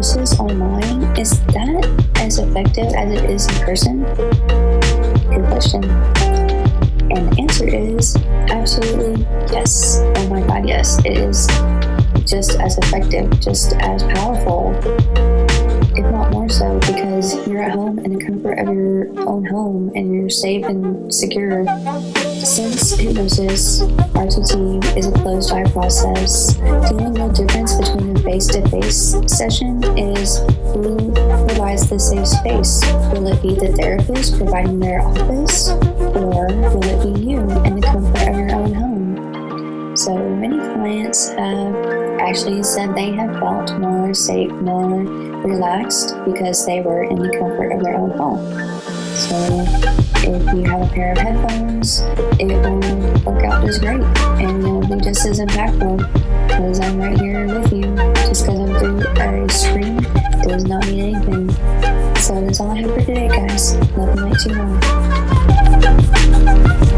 online, is that as effective as it is in person? Good question. And the answer is absolutely yes. Oh my god, yes. It is just as effective, just as powerful in the comfort of your own home and you're safe and secure. Since hypnosis RTT is a closed eye process, the only real difference between a face-to-face session is who provides the safe space. Will it be the therapist providing their office, or clients have actually said they have felt more safe, more relaxed because they were in the comfort of their own home. So if you have a pair of headphones, it will work out just great and it will be just as impactful because I'm right here with you. Just because I'm through a screen does not mean anything. So that's all I have for today, guys. Love and light to you all.